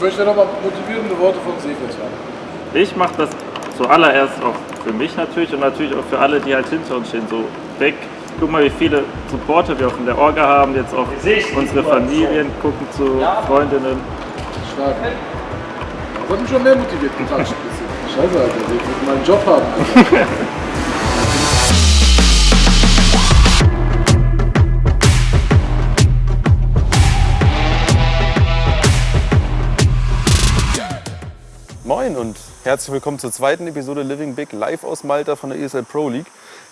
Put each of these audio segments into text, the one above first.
Ich möchte nochmal motivierende Worte von Seefeld haben. Ich mache das zuallererst auch für mich natürlich und natürlich auch für alle, die halt hinter uns stehen. So weg. Guck mal, wie viele Supporter wir auch in der Orga haben, jetzt auch unsere Familien gucken zu Freundinnen. Stark. Das hat mich schon mehr motiviert bisschen. Scheiße, Alter, ich will meinen Job haben, und herzlich willkommen zur zweiten Episode Living Big live aus Malta von der ESL Pro League.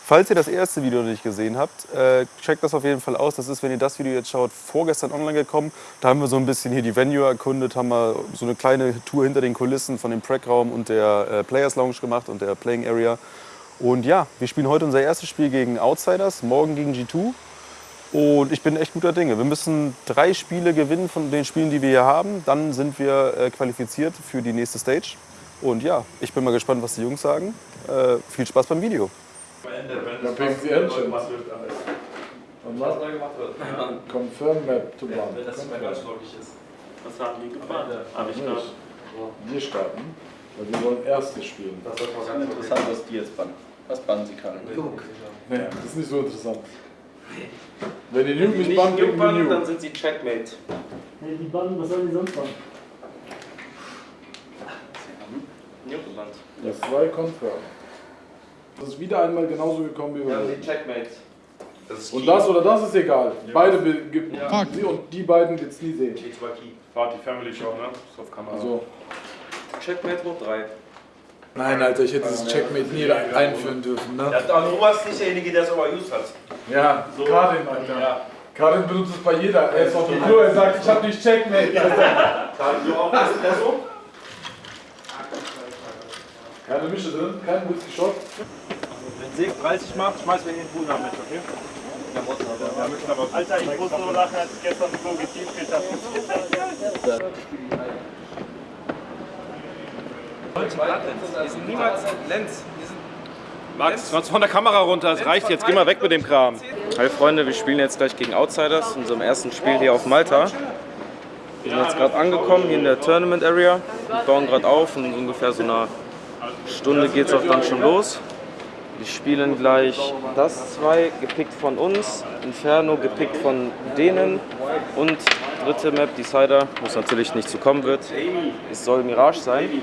Falls ihr das erste Video noch nicht gesehen habt, äh, checkt das auf jeden Fall aus. Das ist, wenn ihr das Video jetzt schaut, vorgestern online gekommen. Da haben wir so ein bisschen hier die Venue erkundet, haben wir so eine kleine Tour hinter den Kulissen von dem Prac-Raum und der äh, Players Lounge gemacht und der Playing Area. Und ja, wir spielen heute unser erstes Spiel gegen Outsiders, morgen gegen G2. Und ich bin echt guter Dinge. Wir müssen drei Spiele gewinnen von den Spielen, die wir hier haben. Dann sind wir äh, qualifiziert für die nächste Stage. Und ja, ich bin mal gespannt, was die Jungs sagen. Äh, viel Spaß beim Video. Dann picken sie Entchen. Was wird alles? Und Was neu gemacht wird. Confirm Map to Wenn Run. das nicht mehr ganz logisch ist. Was haben die gemacht? Hab ich Nicht. da. Wir starten, weil wir wollen erstes spielen. Das Das ganz ist interessant, was die jetzt bannen. Was bannen sie kann. Nee, das ist nicht so interessant. Wenn die Nuke nicht bannen, Nuke dann Nuke. sind sie Checkmate. Nee, die Bannen, was sollen die sonst machen? Nuke gebannt. Das ist zwei Confirm. Das ist wieder einmal genauso gekommen wie Wir haben die Checkmate. Das ist Und das oder das ist egal. Beide be- gibt Ja. sie und die beiden wird's nie sehen. Die zwei Key. Party Family Show, ne? Ist auf Kamera. Also, Checkmate hoch 3. nein, Alter, ich hätte dieses Checkmate nie ein- einführen dürfen, ne? Ja, aber du warst nicht derjenige, der es overused hat. Ja, Karin, Alter. Ja. Karin benutzt es bei jeder. Er ist auf dem Klo, er sagt, ich hab nicht Checkmate. Gerade du auch Espresso? Keine Mische drin, kein Whisky Shot. Wenn Seg 30 macht, schmeißen wir ihn in den Pool nach mit, okay? Alter, ich muss so lachen, als ich gestern so getiefelt habe. Die sind niemals Lenz. Max, was von der Kamera runter, es reicht jetzt, geh mal weg mit dem Kram. Hi Freunde, wir spielen jetzt gleich gegen Outsiders, in unserem ersten Spiel hier auf Malta. Wir sind jetzt gerade angekommen hier in der Tournament Area. Wir bauen gerade auf und ungefähr so einer Stunde geht es auch dann schon los. Wir spielen gleich das zwei, gepickt von uns, Inferno gepickt von denen und dritte Map, Decider, wo es natürlich nicht zu kommen wird. Es soll Mirage sein.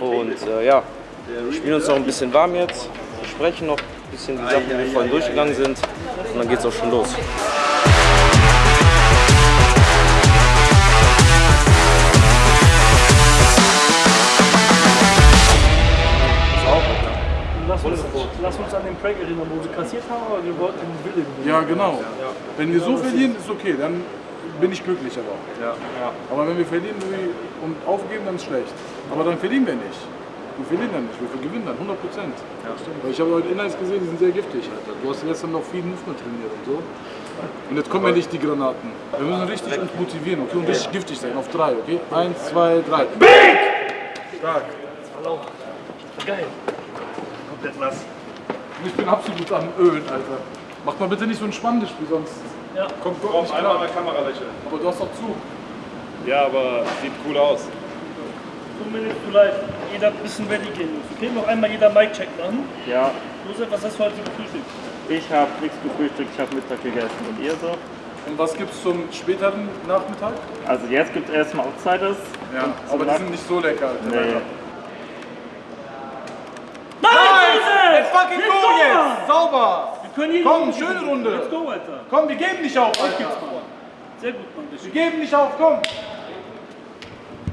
Und äh, ja, wir spielen uns noch ein bisschen warm jetzt, besprechen noch ein bisschen die Sachen, die wir vorhin durchgegangen sind und dann geht es auch schon los. Den Prank erinnern, wo sie kassiert haben, aber wir wollten den Wille gewinnen. Ja, genau. Wenn wir so verlieren, ist okay, dann bin ich glücklich aber auch. Aber wenn wir verlieren und aufgeben, dann ist schlecht. Aber dann verlieren wir nicht. Wir verlieren dann nicht, wir gewinnen dann 100 Prozent. Weil ich habe heute Inhalts gesehen, die sind sehr giftig, Alter. Du hast gestern noch viel Movement trainiert und so. Und jetzt kommen ja nicht die Granaten. Wir müssen richtig uns motivieren, okay? Und richtig giftig sein, auf drei, okay? Eins, zwei, drei. Stark. Geil. Komplett nass. Und ich bin absolut am Ölen, Alter. Macht mal bitte nicht so ein spannendes Spiel, sonst Ja. kommt Gott nicht klar. der Kamera lächeln. Aber du hast doch zu. Ja, aber sieht cool aus. Two minutes to life. Jeder ein bisschen ready gehen muss. Okay, noch einmal jeder Mic-Check machen. Ja, Josef, was hast du heute gefrühstückt? ich habe nichts gefrühstückt, ich habe Mittag gegessen. Und ihr so? Und was gibt's zum späteren Nachmittag? Also jetzt gibt es erstmal Outsiders. Ja, aber die sind nicht so lecker, Alter. Nee. Fucking go jetzt! Sauber! Wir können hier Komm, schöne Runde. Let's go, Alter. Komm, wir geben nicht auf, Alter. Sehr gut, Mann. Wir geben nicht auf, komm.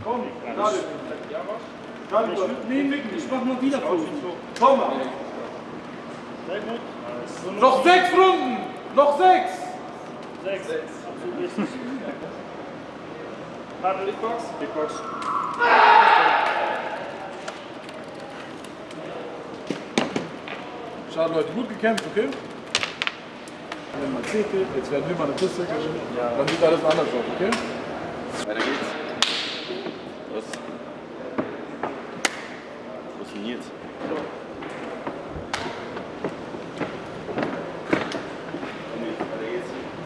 Komm, gerade. Gerade, Ich, ich mach mal wieder Fotos. komm. Sehr gut. Noch sechs Runden! Noch sechs! Sechs. Absolut richtig. Paddel, Bigbox? Bigbox. Schade, Leute, gut gekämpft, okay? Wenn man CT, jetzt werden wir mal eine Piste gewinnen. Dann sieht alles anders aus, okay? Weiter geht's. Was? Wo ist denn Nils?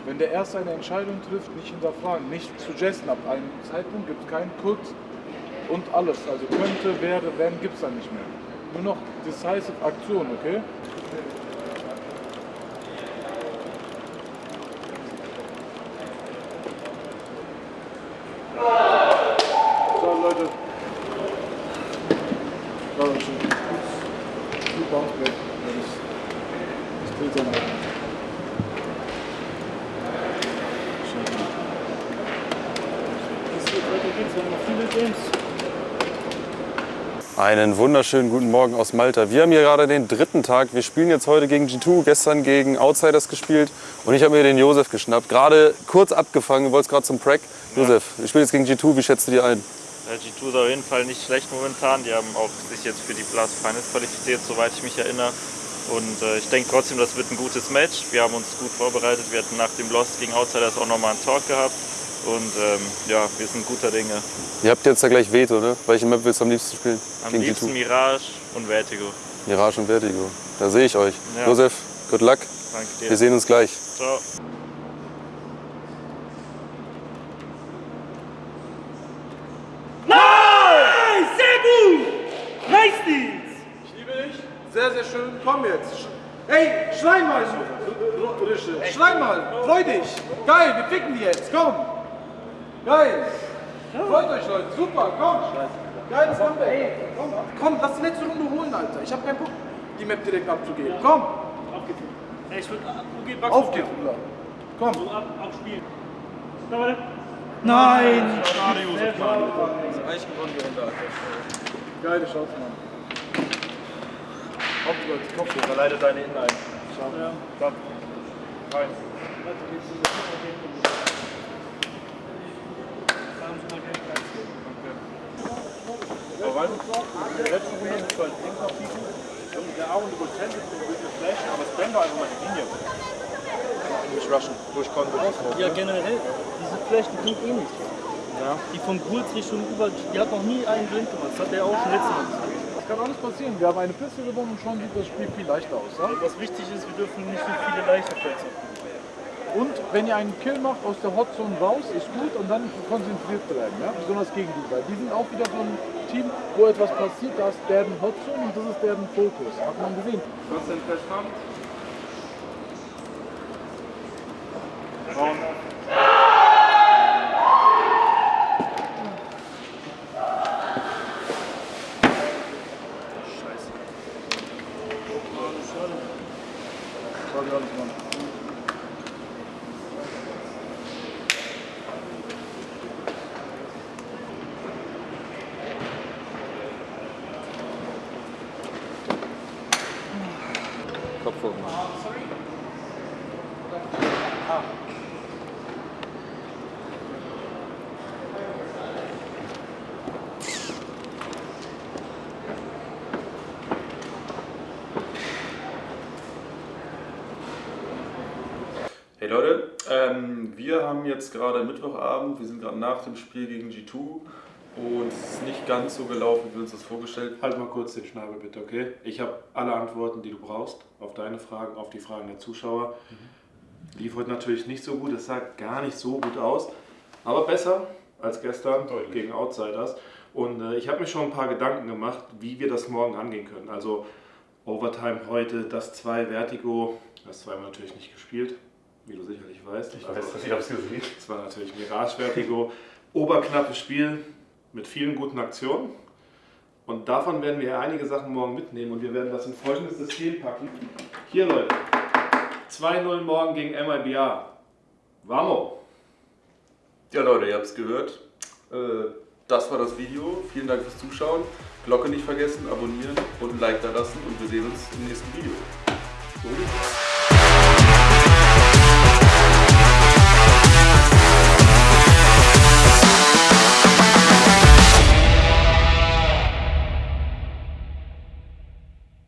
Wenn der der erst eine Entscheidung trifft, nicht hinterfragen, nicht zu suggesten. Ab einem Zeitpunkt gibt es keinen Could und alles. Also könnte, wäre, wenn, gibt es dann nicht mehr. Nur noch decisive Aktion, okay? So, Leute. War schon. Gut Bounce Break. Das Bild sein. Das wird weiter geht's, wir haben noch viele Games. Einen wunderschönen guten Morgen aus Malta. Wir haben hier gerade den dritten Tag. Wir spielen jetzt heute gegen G2, gestern gegen Outsiders gespielt und ich habe mir den Josef geschnappt. Gerade kurz abgefangen, du wolltest gerade zum Prack. Josef, wir spielen jetzt gegen G2, wie schätzt du die ein? Ja, G2 ist auf jeden Fall nicht schlecht momentan. Die haben auch sich jetzt für die Blast Finals qualifiziert, soweit ich mich erinnere. Und äh, ich denke trotzdem, das wird ein gutes Match. Wir haben uns gut vorbereitet. Wir hatten nach dem Loss gegen Outsiders auch nochmal einen Talk gehabt. Und ähm, ja, wir sind guter Dinge. Ihr habt jetzt ja gleich Veto, ne? Welche Map willst du am liebsten spielen? Am gegen liebsten Mirage und Vertigo. Mirage und Vertigo. Da sehe ich euch. Ja. Josef, good luck. Danke dir. Wir sehen uns gleich. Ciao. Nein! Sehr gut! Nice Deals! Ich liebe dich. Sehr, sehr schön. Komm jetzt. Hey, schrei mal so. Rische. Schrei mal. Freu dich. Geil, wir ficken die jetzt. Komm. Geil. Freut euch, Leute. Super, komm. Geiles Comeback. Komm, komm, lass die letzte Runde holen, Alter. Ich hab keinen Bock, die Map direkt abzugeben. Komm. Auf geht's. Ey, ich würde Bugs Auf geht's, Bruder. Komm. So ab, abspielen. Na, warte. Nein! Schade. Eigentlich gewonnen wir unter Geile Chance, Mann. Auf, Leute. Kopf hoch. Verleitet deine Innen ein. Ja. Stopp. Rein. Weil in der letzten Runde du halt links noch bieten. Und der Aaron über Center wird eine Flash, aber Spam war einfach mal die Linie. Nicht rushen, durchkommen wird das Ja, generell, diese Flash, die bringt eh nichts. Die von Gulz Richtung über, die hat noch nie einen blind gemacht. Das hat der auch schon letztes Mal gesagt. Das kann alles passieren. Wir haben eine Piste gewonnen und schon sieht das Spiel viel leichter aus. Ja? Was wichtig ist, wir dürfen nicht so viele leichte Plays haben. Und wenn ihr einen Kill macht aus der Hotzone raus, ist gut und dann konzentriert bleiben, ja? besonders gegen die. Weil die sind auch wieder so ein Team, wo etwas passiert, da ist deren Hotzone und das ist deren Fokus. Hat man gesehen. Was denn festmachen? Sorry, alles, Mann. Kopf hoch. Hey Leute, ähm, wir haben jetzt gerade Mittwochabend, wir sind gerade nach dem Spiel gegen G2 und es ist nicht ganz so gelaufen, wie wir uns das vorgestellt haben. Halt mal kurz den Schnabel bitte, okay? Ich habe alle Antworten, die du brauchst, auf deine Fragen, auf die Fragen der Zuschauer. Lief heute natürlich nicht so gut, es sah gar nicht so gut aus, aber besser als gestern Deutlich. gegen Outsiders. Und äh, ich habe mir schon ein paar Gedanken gemacht, wie wir das morgen angehen können. Also Overtime heute, das 2 Vertigo, das 2 haben wir natürlich nicht gespielt, wie du sicherlich weißt. Ich weiß, ich hab's gesehen. Es war natürlich Mirage Vertigo. Oberknappes Spiel mit vielen guten Aktionen. Und davon werden wir einige Sachen morgen mitnehmen und wir werden das in folgendes System packen. Hier, Leute. 2-0 morgen gegen MIBA. Vamo! Ja Leute, ihr habt es gehört. Äh, Das war das Video. Vielen Dank fürs Zuschauen. Glocke nicht vergessen, abonnieren und ein Like da lassen und wir sehen uns im nächsten Video. So.